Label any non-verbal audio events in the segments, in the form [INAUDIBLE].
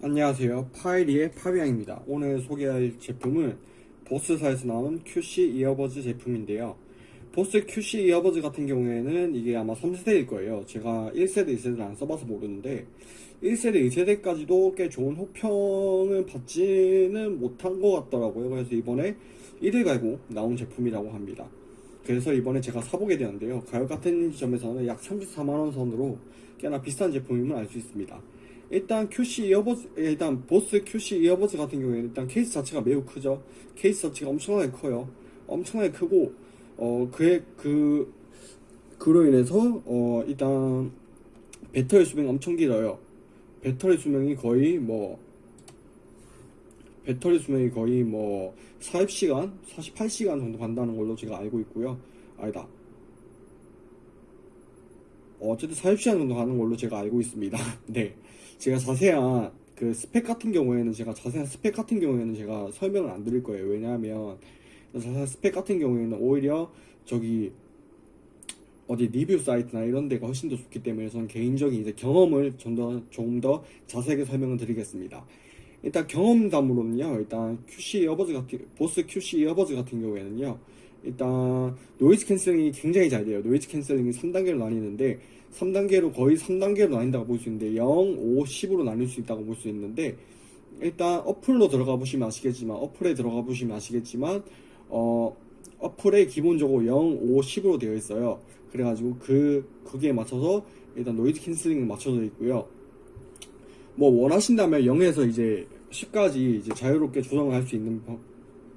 안녕하세요. 파이리의 파비앙입니다. 오늘 소개할 제품은 보스사에서 나온 QC 이어버즈 제품인데요. 보스 QC 이어버즈 같은 경우에는 이게 아마 3세대일 거예요. 제가 1세대 2세대를 안 써봐서 모르는데 1세대 2세대까지도 꽤 좋은 호평을 받지는 못한 것 같더라고요. 그래서 이번에 1일 갈고 나온 제품이라고 합니다. 그래서 이번에 제가 사보게 되었는데요. 가격 같은 점에서는 약 34만원 선으로 꽤나 비싼 제품임을 알 수 있습니다 일단 QC 이어버즈 일단 보스 QC 이어버즈 같은 경우에는 일단 케이스 자체가 매우 크죠. 케이스 자체가 엄청나게 커요. 엄청나게 크고 어 그의 그 그로 인해서 어 일단 배터리 수명이 엄청 길어요. 배터리 수명이 거의 뭐 배터리 수명이 거의 뭐 40시간 48시간 정도 간다는 걸로 제가 알고 있고요. 아니다 어, 어쨌든 40시간 정도 가는 걸로 제가 알고 있습니다. [LAUGHS] 네. 제가 자세한 그 스펙 같은 경우에는 제가 자세한 스펙 같은 경우에는 제가 설명을 안 드릴 거예요. 왜냐하면 자세한 스펙 같은 경우에는 오히려 저기 어디 리뷰 사이트나 이런 데가 훨씬 더 좋기 때문에 저는 개인적인 이제 경험을 좀 더 조금 더 자세하게 설명을 드리겠습니다. 일단 경험담으로는요. 일단 QC earbuds 같은 보스 QC earbuds 같은 경우에는요. 일단 noise canceling이 굉장히 잘 돼요. noise canceling이 3단계로 나뉘는데 3단계로 거의 3단계로 나뉜다고 볼 수 있는데 0, 5, 10으로 나뉠 수 있다고 볼 수 있는데 일단 어플로 들어가 보시면 아시겠지만 어플에 들어가 보시면 아시겠지만 어 어플에 기본적으로 0, 5, 10으로 되어 있어요. 그래가지고 그 거기에 맞춰서 일단 noise canceling을 맞춰져 있고요. 뭐 원하신다면 0에서 이제 10까지 이제 자유롭게 조정을 할 수 있는 방-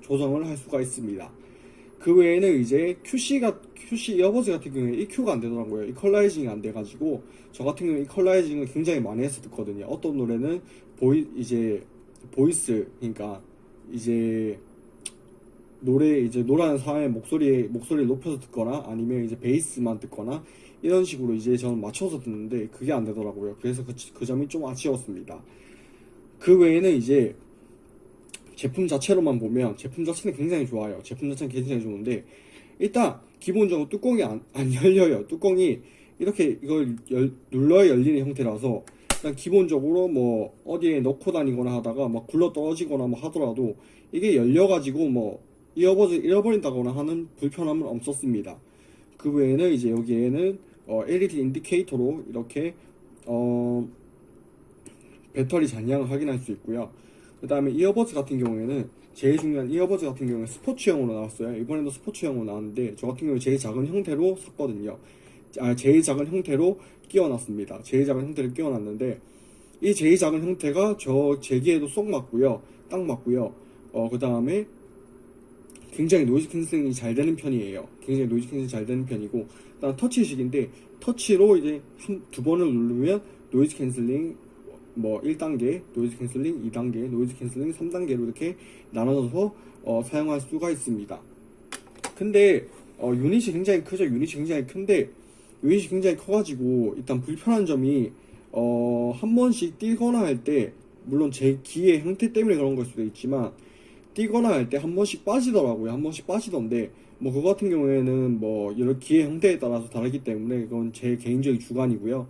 조정을 할 수가 있습니다. 그 외에는 이제 QC가 QC earbuds 같은 경우에 EQ가 안 되더라고요. equalizing이 안 돼가지고 저 같은 경우에 equalizing을 굉장히 많이 해서 듣거든요. 어떤 노래는 보이 이제 voice 그러니까 이제 노래 이제 노래하는 사람의 목소리 목소리를 높여서 듣거나 아니면 이제 베이스만 듣거나 이런 식으로 이제 저는 맞춰서 듣는데 그게 안 되더라고요. 그래서 그, 그 점이 좀 아쉬웠습니다. 그 외에는 이제 제품 자체로만 보면 제품 자체는 굉장히 좋아요. 제품 자체는 굉장히 좋은데 일단 기본적으로 뚜껑이 안, 안 [LAUGHS] 열려요. 뚜껑이 이렇게 이걸 열- 눌러야 열리는 형태라서 일단 기본적으로 뭐 어디에 넣고 다니거나 하다가 막 굴러 떨어지거나 뭐 하더라도 이게 열려가지고 뭐 잃어버리, 잃어버린다거나 하는 불편함은 없었습니다. 그 외에는 이제 여기에는 어, LED 인디케이터로 이렇게 어, 배터리 잔량을 확인할 수 있고요. 그 다음에 earbuds 같은 경우에는 제일 중요한 earbuds 같은 경우는 스포츠형으로 나왔어요. 이번에도 스포츠형으로 나왔는데 저 같은 경우 제일 작은 형태로 샀거든요. 아, 제일 작은 형태로 끼워놨습니다. 제일 작은 형태를 끼워놨는데 이 제일 작은 형태가 저 제 귀에도 쏙 맞고요. 딱 맞고요. 어, 그 다음에 굉장히 noise canceling이 잘 되는 편이에요. 굉장히 noise canceling이 잘 되는 편이고, 일단 터치식인데, 터치로 이제 한, 두 번을 누르면 noise canceling 뭐 1단계, noise canceling 2단계, noise canceling 3단계로 이렇게 나눠서 어, 사용할 수가 있습니다. 근데 어, 유닛이 굉장히 크죠. 유닛이 굉장히 큰데 유닛이 굉장히 커가지고 일단 불편한 점이 어, 한 번씩 뛰거나 할 때 물론 제 귀의 형태 때문에 그런 걸 수도 있지만 뛰거나 할 때 한 번씩 빠지더라고요. 한 번씩 빠지던데 뭐 그거 같은 경우에는 뭐 여러 기의 형태에 따라서 다르기 때문에 그건 제 개인적인 주관이고요.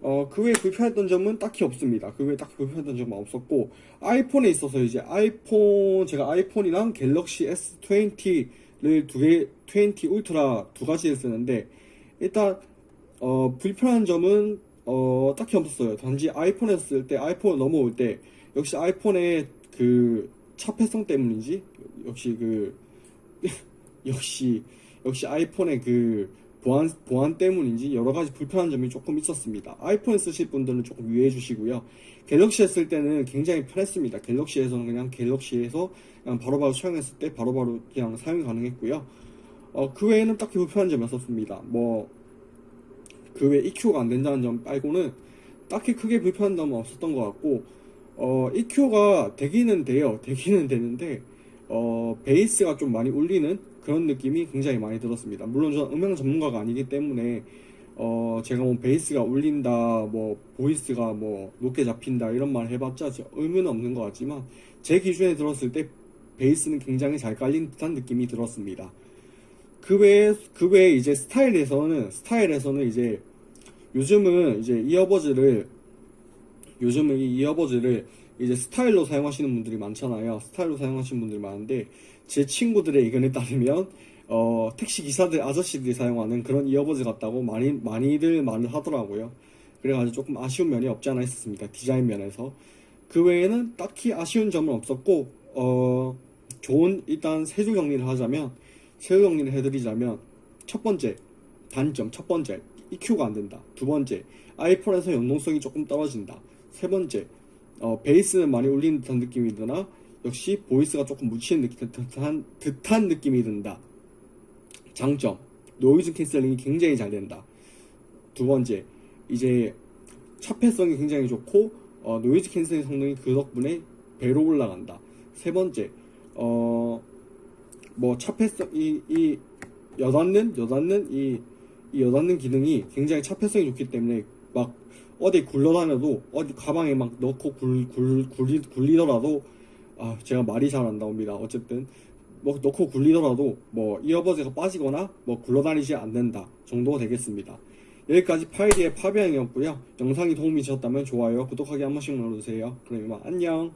어, 그 외에 불편했던 점은 딱히 없습니다. 그 외에 딱히 불편했던 점은 없었고, 아이폰에 있어서 이제 아이폰, 제가 아이폰이랑 갤럭시 S20를 두 개, 20 울트라 두 가지를 쓰는데, 일단, 어, 불편한 점은, 어, 딱히 없었어요. 단지 아이폰에서 쓸 때, 아이폰을 넘어올 때, 역시 아이폰의 그, 차폐성 때문인지, 역시 그, [LAUGHS] 역시, 역시 아이폰의 그, 보안, 보안 때문인지 여러 가지 불편한 점이 조금 있었습니다. 아이폰 쓰실 분들은 조금 유의해 주시고요. 갤럭시에 쓸 때는 굉장히 편했습니다. 갤럭시에서는 그냥 갤럭시에서 그냥 바로바로 사용했을 때 바로바로 그냥 사용이 가능했고요. 어, 그 외에는 딱히 불편한 점이 없었습니다. 뭐, 그 외에 EQ가 안 된다는 점 빼고는 딱히 크게 불편한 점은 없었던 것 같고, 어, EQ가 되기는 돼요. 되기는 되는데, 어, 베이스가 좀 많이 울리는 그런 느낌이 굉장히 많이 들었습니다. 물론 저는 음향 전문가가 아니기 때문에 어 제가 뭐 베이스가 울린다, 뭐 voice가 뭐 높게 잡힌다 이런 말 해봤자 저 의미는 없는 것 같지만 제 기준에 들었을 때 베이스는 굉장히 잘 깔린 듯한 느낌이 들었습니다. 그 외에 그 외에 이제 스타일에서는 스타일에서는 이제 요즘은 이제 이어버즈를 요즘은 이 이어버즈를 이제 스타일로 사용하시는 분들이 많잖아요. 스타일로 사용하시는 분들이 많은데 제 친구들의 의견에 따르면 어, 택시 기사들 아저씨들이 사용하는 그런 이어버즈 같다고 많이 많이들 말을 하더라고요. 그래가지고 조금 아쉬운 면이 없지 않아 있었습니다. 디자인 면에서 그 외에는 딱히 아쉬운 점은 없었고 어, 좋은 일단 세줄 정리를 하자면 세줄 정리를 해드리자면 첫 번째 단점 첫 번째 EQ가 안 된다. 두 번째 아이폰에서 연동성이 조금 떨어진다. 세 번째 어, 베이스는 많이 울리는 듯한 느낌이 드나 역시 voice가 조금 묻히는 듯- 듯한, 듯한 느낌이 든다. 장점 noise canceling이 굉장히 잘 된다. 두 번째 이제 차폐성이 굉장히 좋고 어, noise canceling 성능이 그 덕분에 배로 올라간다. 세 번째 어 뭐 차폐성 이, 이 여닫는 여닫는 이, 이 여닫는 기능이 굉장히 차폐성이 좋기 때문에 막 어디 굴러다녀도 어디 가방에 막 넣고 굴, 굴, 굴리, 굴리더라도 아 제가 말이 잘 안 나옵니다. 어쨌든 뭐 넣고 굴리더라도 뭐 이어버즈가 빠지거나 뭐 굴러다니지 않는다 정도가 되겠습니다. 여기까지 파이리의 파비앙이었고요. 영상이 도움이 되셨다면 좋아요 구독하기 한 번씩 눌러주세요. 그럼 이만 안녕